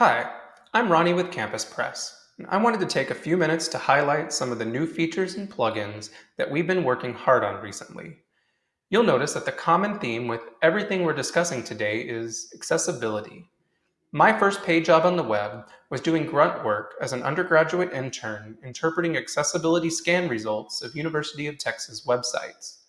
Hi, I'm Ronnie with CampusPress. I wanted to take a few minutes to highlight some of the new features and plugins that we've been working hard on recently. You'll notice that the common theme with everything we're discussing today is accessibility. My first paid job on the web was doing grunt work as an undergraduate intern interpreting accessibility scan results of University of Texas websites.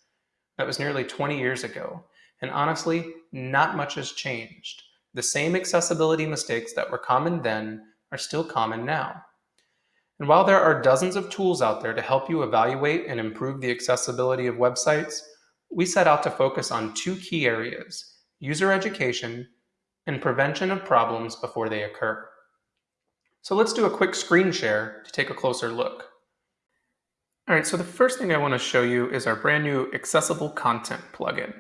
That was nearly 20 years ago, and honestly, not much has changed. The same accessibility mistakes that were common then are still common now. And while there are dozens of tools out there to help you evaluate and improve the accessibility of websites, we set out to focus on two key areas, user education and prevention of problems before they occur. So let's do a quick screen share to take a closer look. All right, so the first thing I want to show you is our brand new accessible content plugin.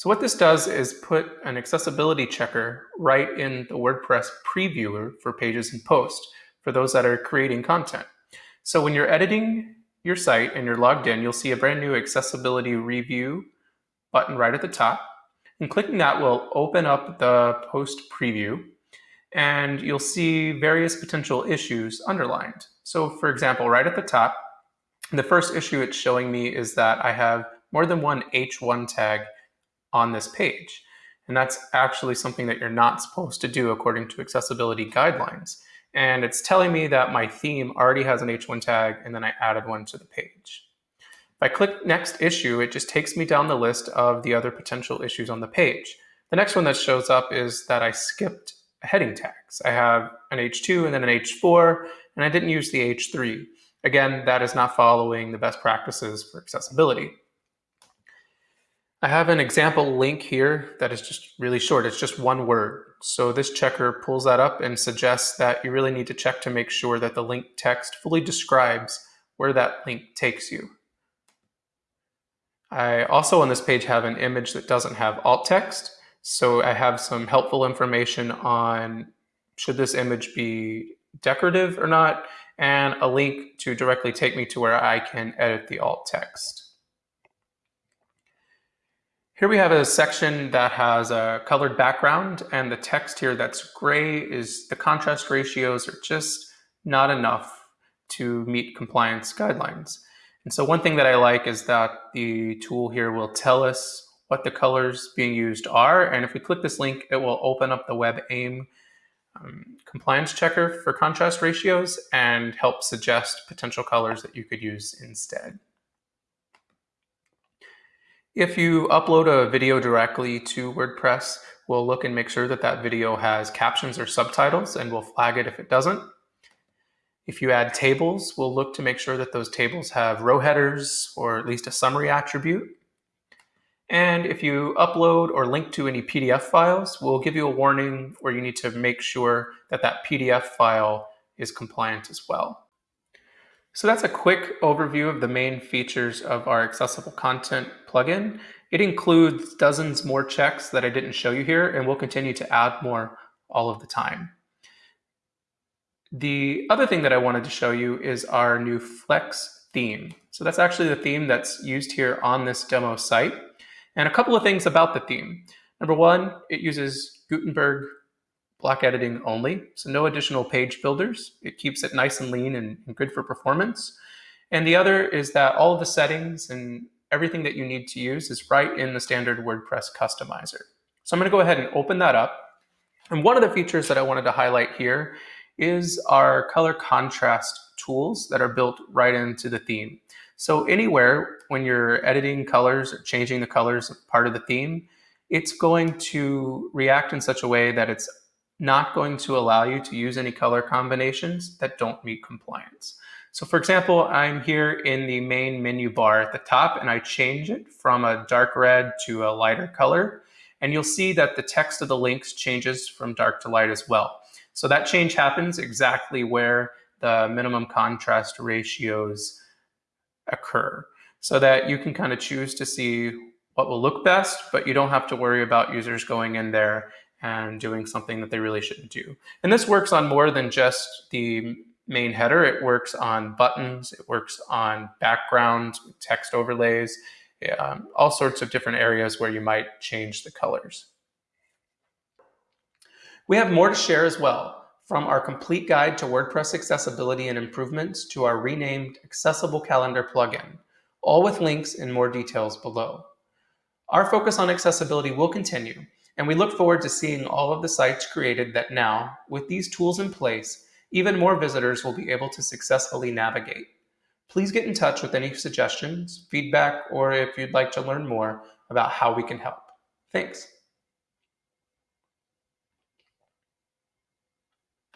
So what this does is put an accessibility checker right in the WordPress previewer for pages and posts for those that are creating content. So when you're editing your site and you're logged in, you'll see a brand new accessibility review button right at the top. And clicking that will open up the post preview and you'll see various potential issues underlined. So for example, right at the top, the first issue it's showing me is that I have more than one H1 tag on this page. And that's actually something that you're not supposed to do according to accessibility guidelines. And it's telling me that my theme already has an H1 tag and then I added one to the page. If I click next issue, it just takes me down the list of the other potential issues on the page. The next one that shows up is that I skipped heading tags. I have an H2 and then an H4, and I didn't use the H3. Again, that is not following the best practices for accessibility. I have an example link here that is just really short. It's just one word. So this checker pulls that up and suggests that you really need to check to make sure that the link text fully describes where that link takes you. I also on this page have an image that doesn't have alt text. So I have some helpful information on should this image be decorative or not, and a link to directly take me to where I can edit the alt text. Here we have a section that has a colored background and the text here that's gray is the contrast ratios are just not enough to meet compliance guidelines. And so one thing that I like is that the tool here will tell us what the colors being used are. And if we click this link, it will open up the WebAIM um, compliance checker for contrast ratios and help suggest potential colors that you could use instead. If you upload a video directly to WordPress, we'll look and make sure that that video has captions or subtitles and we'll flag it if it doesn't. If you add tables, we'll look to make sure that those tables have row headers or at least a summary attribute. And if you upload or link to any PDF files, we'll give you a warning where you need to make sure that that PDF file is compliant as well. So that's a quick overview of the main features of our accessible content plugin. It includes dozens more checks that I didn't show you here, and we'll continue to add more all of the time. The other thing that I wanted to show you is our new Flex theme. So that's actually the theme that's used here on this demo site. And a couple of things about the theme. Number one, it uses Gutenberg block editing only, so no additional page builders. It keeps it nice and lean and, and good for performance. And the other is that all of the settings and everything that you need to use is right in the standard WordPress customizer. So I'm gonna go ahead and open that up. And one of the features that I wanted to highlight here is our color contrast tools that are built right into the theme. So anywhere when you're editing colors or changing the colors of part of the theme, it's going to react in such a way that it's not going to allow you to use any color combinations that don't meet compliance. So for example, I'm here in the main menu bar at the top and I change it from a dark red to a lighter color. And you'll see that the text of the links changes from dark to light as well. So that change happens exactly where the minimum contrast ratios occur so that you can kind of choose to see what will look best, but you don't have to worry about users going in there and doing something that they really shouldn't do. And this works on more than just the main header. It works on buttons, it works on backgrounds, text overlays, um, all sorts of different areas where you might change the colors. We have more to share as well. from our complete guide to WordPress accessibility and improvements to our renamed Accessible Calendar plugin, all with links and more details below. Our focus on accessibility will continue, and we look forward to seeing all of the sites created that now, with these tools in place, even more visitors will be able to successfully navigate. Please get in touch with any suggestions, feedback, or if you'd like to learn more about how we can help. Thanks.